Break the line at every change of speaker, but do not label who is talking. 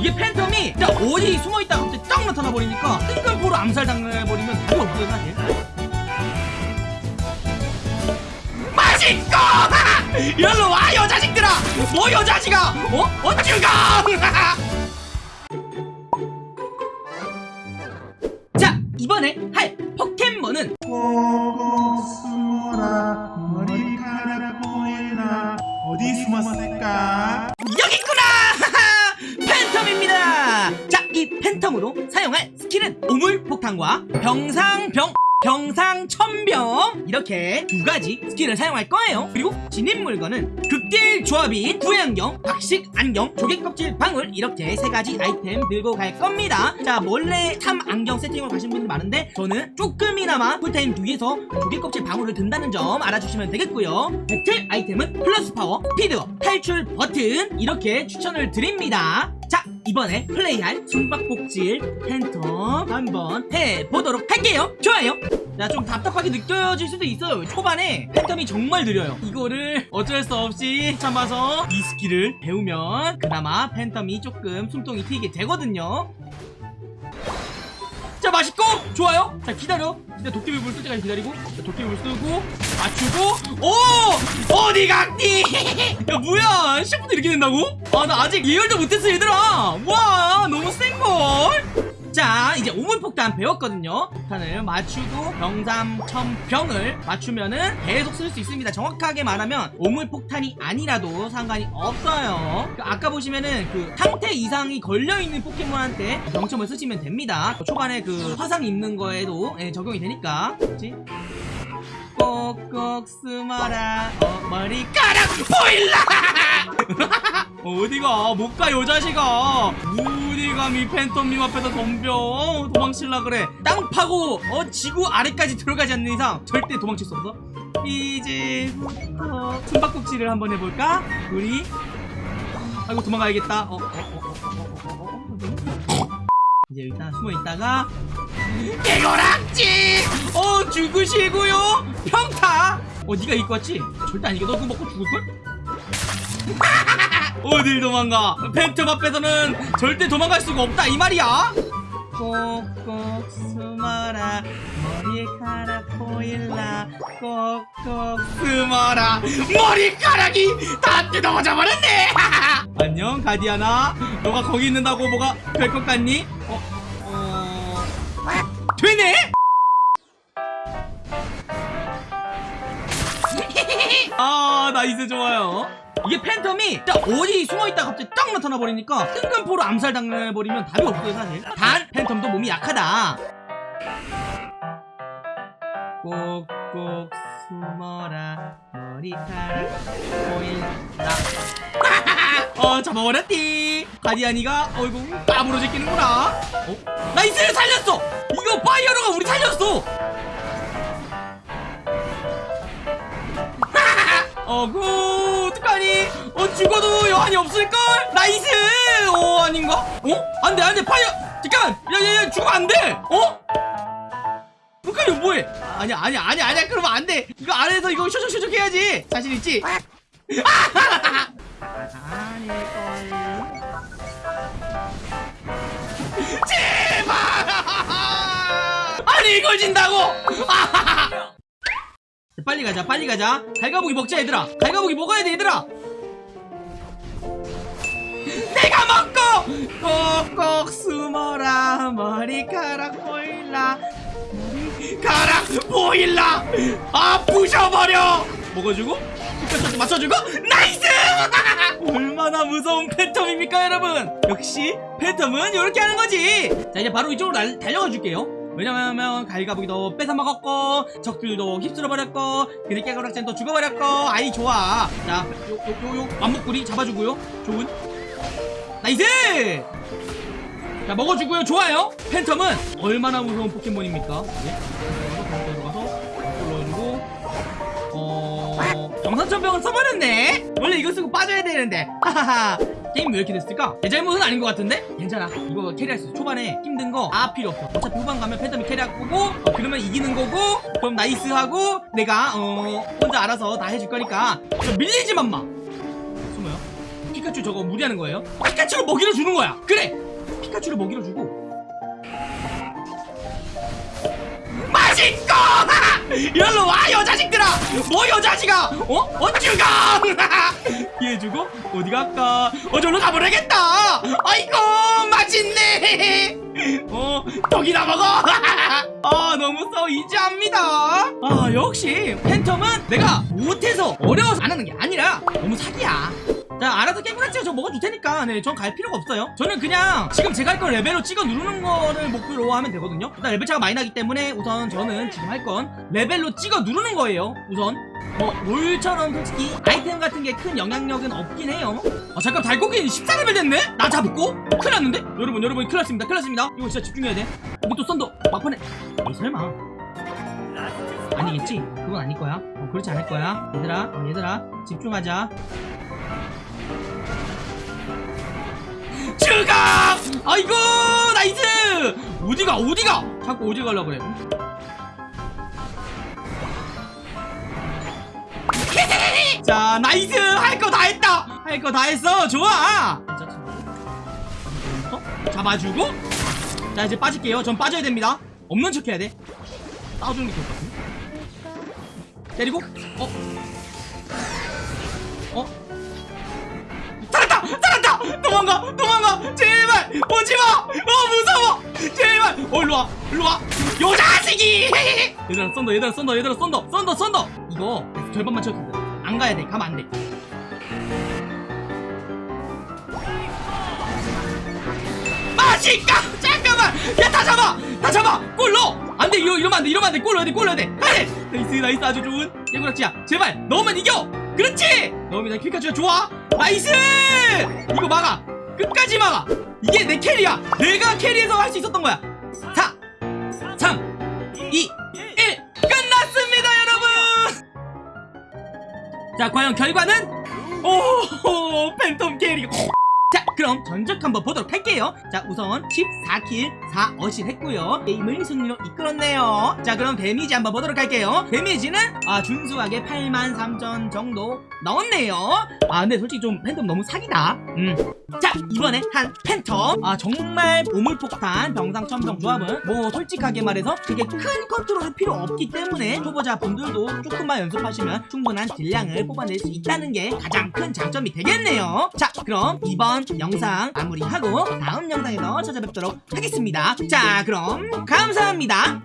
이게 팬텀이 진짜 어디 숨어있다가 갑자기 딱 나타나 버리니까 뜬금포로 암살 당해버리면 답이 없어요 사실 맛있고! 일로 와 여자식들아! 뭐 여자식아 어? 어쭈가 이 팬텀으로 사용할 스킬은 오물폭탄과 병상첨병 병상첨병. 이렇게 두 가지 스킬을 사용할 거예요. 그리고 지닌 물건은 극딜 조합인 부양경, 박식 안경, 조개껍질 방울 이렇게 세 가지 아이템 들고 갈 겁니다. 자 몰래 탐 안경 세팅으로 가신 분들 많은데 저는 조금이나마 쿨타임 뒤에서 조개껍질 방울을 든다는 점 알아주시면 되겠고요. 배틀 아이템은 플러스 파워, 스피드업, 탈출 버튼 이렇게 추천을 드립니다 자 이번에 플레이할 숨바꼭질 팬텀 한번 해보도록 할게요. 좋아요. 자 좀 답답하게 느껴질 수도 있어요. 초반에 팬텀이 정말 느려요. 이거를 어쩔 수 없이 참아서 이 스킬을 배우면 그나마 팬텀이 조금 숨통이 트이게 되거든요. 자 맛있고? 좋아요? 자 기다려. 기다려 도깨비불 쓸 때까지 기다리고 자, 도깨비불 쓰고 맞추고. 오! 어디 갔니? 야 뭐야? 시작부터 이렇게 된다고? 아 나 아직 예열도 못했어 얘들아 오물폭탄 배웠거든요. 폭탄을 맞추고 병삼천병을 맞추면은 계속 쓸 수 있습니다. 정확하게 말하면 오물폭탄이 아니라도 상관이 없어요. 그 아까 보시면은 그 상태 이상이 걸려있는 포켓몬한테 병첨을 쓰시면 됩니다. 초반에 그 화상 입는 거에도 예, 적용이 되니까. 그렇지? 꼭꼭 숨어라. 어, 머리카락 보일라! 어디가? 못가 여자식아 어디 감히 팬텀님 앞에서 덤벼 도망칠라 그래 땅 파고 어 지구 아래까지 들어가지 않는 이상 절대 도망칠 수 없어 이제부터 숨바꼭질을 한번 해볼까 우리 아이고 도망가야겠다 어, 어, 어, 어, 어, 어, 어, 어. 이제 일단 숨어 있다가 개고락지 어 죽으시고요 평타 어 네가 입고 왔지 절대 아니게 너 그거 먹고 죽을걸 어딜 도망가 팬텀 앞에서는 절대 도망갈 수가 없다 이 말이야 꼭꼭 숨어라 머리카락 보일라 꼭꼭 숨어라 머리카락이 다 뜯어져 버렸네 안녕 가디안아 너가 거기 있는다고 뭐가 될 것 같니? 어? 어... 되네? 아 nice 좋아요 이게 팬텀이 어디 숨어있다가 갑자기 딱 나타나 버리니까 뜬금포로 암살당해버리면 답이 없어요 사실. 단 팬텀도 몸이 약하다. 꼭꼭 숨어라 머리카락 보인다 어 잡아버렸디. 가디안이가 어이구 까부러져 끼는구나. 어? nice! 살렸어! 이거 파이어로가 우리 살렸어! 어구 어 죽어도 여한이 없을걸? nice! 어 아닌가? 어? 안돼 안돼 파이어! 잠깐! 야야야 죽으면 안돼! 어? 북한이 뭐해? 아니야 아니야 아니야 아니야 그러면 안돼! 이거 안에서 이거 쇼쇼쇼쇼 해야지! 자신 있지? 아닐걸 제발! 아니 이걸 진다고! 빨리 가자 빨리 가자! 갈가부기 먹자 얘들아! 갈가부기 먹어야 돼 얘들아 먹고 꼭꼭 숨어라 머리카락 보일라 머리카락 보일라 아 부셔버려 먹어주고 끝까지 맞춰주고 nice 얼마나 무서운 팬텀입니까 여러분 역시 팬텀은 이렇게 하는 거지 자 이제 바로 이쪽으로 날, 달려가 줄게요 왜냐면 갈가보기도 뺏어먹었고 적들도 휩쓸어버렸고 그리깨가락젠도 죽어버렸고 아이 좋아 자 요 요요 완목구리 잡아주고요 좋은 나이스 자 먹어주고요. 좋아요. 팬텀은 얼마나 무서운 포켓몬입니까? 네? 들어가서 불러주고 어... 정산천병을 써버렸네. 원래 이거 쓰고 빠져야 되는데. 하하하. 게임 왜 이렇게 됐을까? 내 잘못은 아닌 것 같은데? 괜찮아. 이거 캐리할 수 있어. 초반에 힘든 거 아 필요 없어. 어차피 후반 가면 팬텀이 캐리할 거고 어, 그러면 이기는 거고 그럼 nice 하고 내가 어 혼자 알아서 다 해줄 거니까. 저 밀리지만 마 숨어요 피카츄 저거 무리하는 거예요? 피카츄를 먹이로 주는 거야. 그래. 피카츄를 먹이로 주고. 맛있고! 일로 와 요 자식들아! 뭐 요 자식아 어? 어쭈가! 얘 주고 어디 갈까? 어 저로 가버리겠다! 아이고 맛있네! 어 떡이나 먹어! 아 너무 so easy합니다. 아 역시 팬텀은 내가 못해서 어려워서 안 하는 게 아니라 너무 사기야 자 알아서 깨물었지요. 저 먹어줄 테니까. 네전 갈 필요가 없어요. 저는 그냥 지금 제가 할 건 레벨로 찍어 누르는 거를 목표로 하면 되거든요. 일단 레벨 차가 많이 나기 때문에 우선 저는 지금 할 건 레벨로 찍어 누르는 거예요. 우선. 뭐 롤처럼 솔직히 아이템 같은 게 큰 영향력은 없긴 해요. 아 잠깐 달고기 14레벨 됐네? 나 잡고? 큰일 났는데? 여러분 여러분 큰일 났습니다. 큰일 났습니다. 이거 진짜 집중해야 돼. 또 썬더. 막판에. 에이 설마. 아니겠지? 그건 아닐 거야. 어, 그렇지 않을 거야. 얘들아 어, 얘들아. 집중하자 추가! 아이고 nice! 어디가 어디가? 자꾸 어디 가려고 그래 자 nice 할 거 다 했다 할 거 다 했어 좋아 어? 잡아주고 자 이제 빠질게요 전 빠져야 됩니다 없는 척 해야 돼 싸워주는 게 좋을 것 같은데 때리고 어? 어? 도망가! 도망가! 제발! 오지마! 어 무서워! 제발! 어 일로와! 일로와! 요 자식이! 얘들아 썬더 얘들아 썬더 얘들아 썬더 썬더 썬더 이거 절반만 돼. 안 가야 돼 가면 안돼 맛있까! 잠깐만! 야 다 잡아! 다 잡아! 골 넣어! 안돼 이러, 이러면 안돼 이러면 안돼 골 넣어야 돼골 넣어야 돼 가야 돼 나이스 나이스 아주 좋은 예구락지야 제발 넣으면 이겨 그렇지 넣으면 나 킬카주가 좋아 나이스! 이거 막아. 끝까지 막아. 이게 내 캐리야. 내가 캐리해서 할 수 있었던 거야. 4 3 2 1 끝났습니다 여러분! 자 과연 결과는? 오 팬텀 캐리. 자 그럼 전적 한번 보도록 할게요. 자 우선 14킬 4어실 했고요. 게임을 승리로 이끌었네요. 자 그럼 데미지 한번 보도록 할게요. 데미지는 아 준수하게 8만 3천 정도 넣었네요. 아 근데 솔직히 좀 팬텀 너무 사기다. 음 자 이번에 한 팬텀. 아 정말 보물폭탄 병상 천병 조합은 뭐 솔직하게 말해서 그게 큰 컨트롤이 필요 없기 때문에 초보자 분들도 조금만 연습하시면 충분한 딜량을 뽑아낼 수 있다는 게 가장 큰 장점이 되겠네요. 자 그럼 이번 영상 마무리하고 다음 영상에서 찾아뵙도록 하겠습니다. 자 그럼 감사합니다